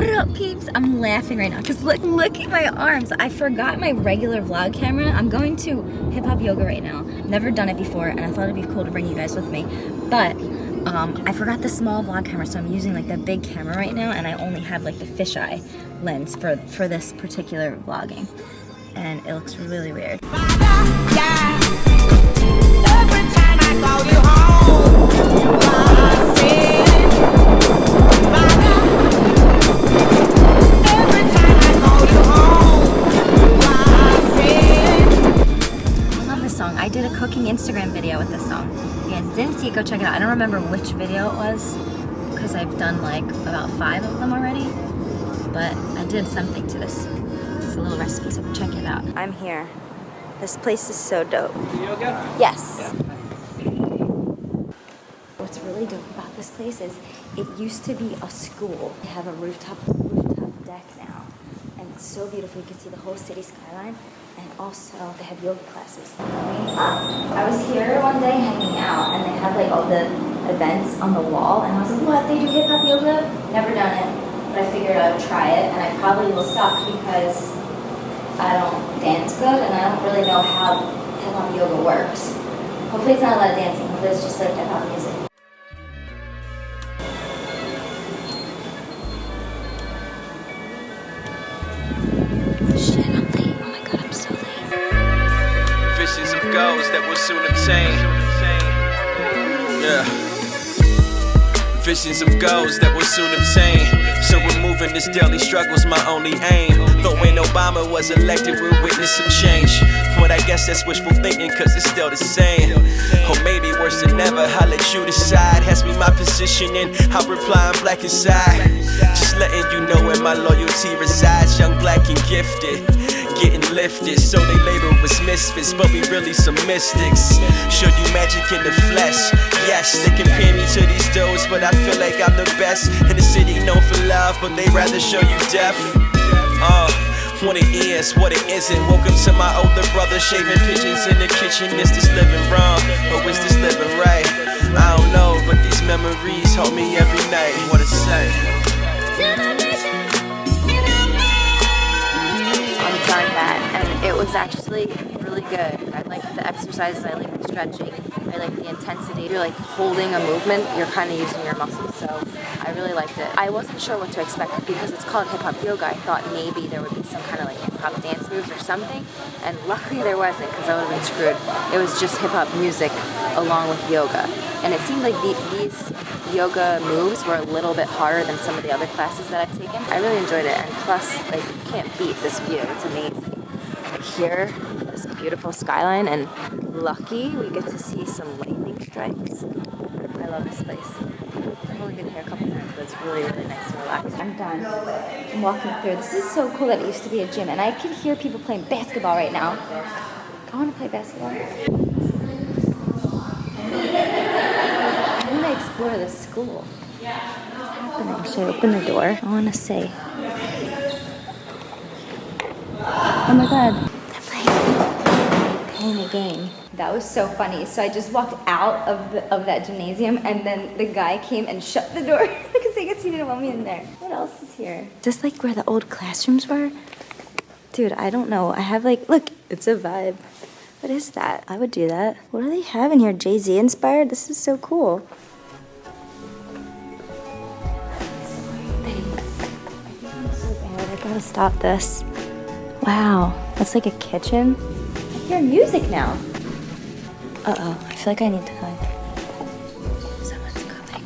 What up, peeps? I'm laughing right now because look, look at my arms. I forgot my regular vlog camera. I'm going to hip hop yoga right now. Never done it before, and I thought it'd be cool to bring you guys with me. But um, I forgot the small vlog camera, so I'm using like the big camera right now, and I only have like the fisheye lens for for this particular vlogging, and it looks really weird. I didn't see it, go check it out. I don't remember which video it was because I've done like about five of them already, but I did something to this. It's a little recipe, so go check it out. I'm here. This place is so dope. Yes. What's really dope about this place is it used to be a school. They have a rooftop rooftop deck now, and it's so beautiful. You can see the whole city skyline, and also they have yoga classes. I was here one day hanging out, and they had like all the events on the wall, and I was like, "What? They do hip hop yoga? Never done it, but I figured I would try it, and I probably will suck because I don't dance good, and I don't really know how hip hop yoga works. Hopefully, it's not a lot of dancing. Hopefully, it's just like hip hop music." Goals that will soon obtain. Yeah. Visions of goals that will soon obtain. So removing this daily struggle's my only aim. Though when Obama was elected, we'll witness some change. But I guess that's wishful thinking, cause it's still the same. Or maybe worse than ever, I'll let you decide. Ask me my position and I'll reply I'm black inside. Just letting you know where my loyalty resides. Young, black, and gifted getting lifted. So they label us misfits, but we really some mystics. Show you magic in the flesh. Yes, they compare me to these dudes, but I feel like I'm the best. In the city known for love, but they rather show you death. Uh, what it is, what it isn't. Welcome to my older brother, shaving pigeons in the kitchen. Is this living wrong, or is this living right? I don't know, but these memories hold me every night. What it actually really good. I like the exercises, I like the stretching, I like the intensity. You're like holding a movement, you're kind of using your muscles, so I really liked it. I wasn't sure what to expect because it's called hip hop yoga. I thought maybe there would be some kind of like hip hop dance moves or something, and luckily there wasn't because I would have been screwed. It was just hip hop music along with yoga, and it seemed like the, these yoga moves were a little bit harder than some of the other classes that I've taken. I really enjoyed it, and plus, like, you can't beat this view. It's amazing. Here, this beautiful skyline, and lucky we get to see some lightning strikes. I love this place. I've only been here a couple times, but it's really, really nice and relaxing. I'm done. I'm walking through. This is so cool that it used to be a gym, and I can hear people playing basketball right now. I want to play basketball. I want to explore this school. What's happening? Should I open the door? I want to say. Oh my god. They're playing, playing a game. That was so funny. So I just walked out of the, of that gymnasium and then the guy came and shut the door because I guess he didn't want me in there. What else is here? Is this like where the old classrooms were? Dude, I don't know. I have like, look, it's a vibe. What is that? I would do that. What do they have in here? Jay-Z inspired? This is so cool. Bad. Oh, I gotta stop this. Wow, that's like a kitchen. Music now. Uh-oh, I feel like I need to hide. Someone's coming.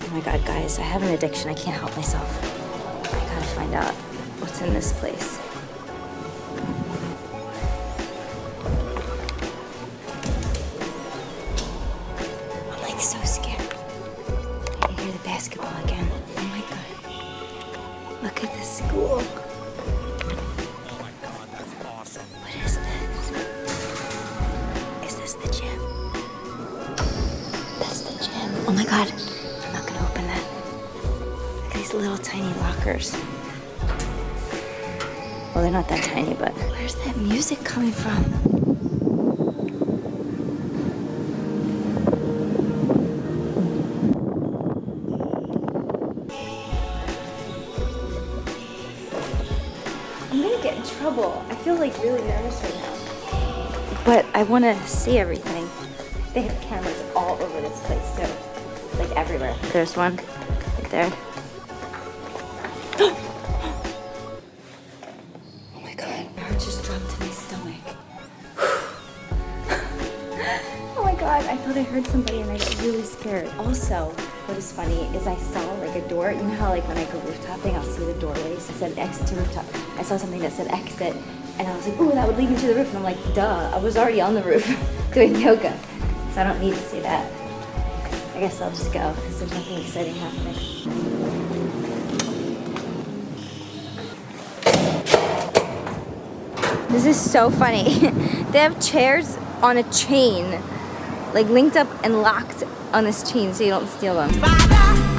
Oh my god, guys, I have an addiction. I can't help myself. I gotta find out what's in this place. I'm like so scared. I can hear the basketball again. Oh my god. Look at this school. Oh my God, I'm not gonna open that. Look at these little tiny lockers. Well, they're not that tiny, but where's that music coming from? I'm gonna get in trouble. I feel like really nervous right now. But I wanna see everything. They have cameras everywhere. There's one right there. oh my god. My heart just dropped to my stomach. oh my god, I thought I heard somebody and I got really scared. Also, what is funny is I saw like a door. You know how like when I go rooftoping, I'll see the doorways that said exit to rooftop. I saw something that said exit and I was like, ooh, that would lead me to the roof. And I'm like, duh, I was already on the roof doing yoga. So I don't need to see that. I guess I'll just go because there's nothing exciting happening. This is so funny. they have chairs on a chain, like linked up and locked on this chain so you don't steal them. I hope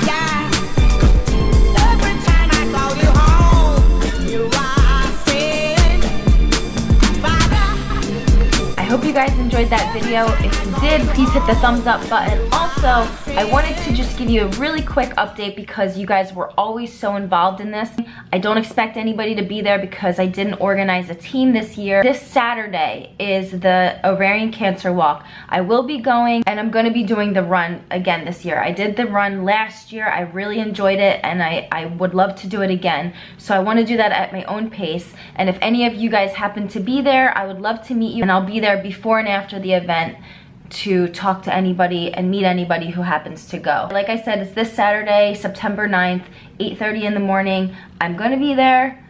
you guys enjoyed that video. If you did, please hit the thumbs up button. Also, I wanted to just give you a really quick update because you guys were always so involved in this. I don't expect anybody to be there because I didn't organize a team this year. This Saturday is the ovarian cancer walk. I will be going and I'm gonna be doing the run again this year. I did the run last year. I really enjoyed it and I, I would love to do it again. So I wanna do that at my own pace. And if any of you guys happen to be there, I would love to meet you and I'll be there before and after the event to talk to anybody and meet anybody who happens to go. Like I said, it's this Saturday, September 9th, 8.30 in the morning. I'm gonna be there.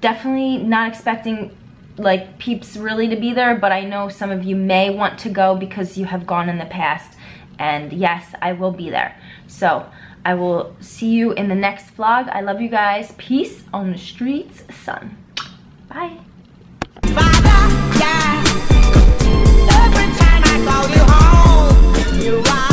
Definitely not expecting like peeps really to be there, but I know some of you may want to go because you have gone in the past. And yes, I will be there. So I will see you in the next vlog. I love you guys. Peace on the streets, son. Bye. I call you home. You are.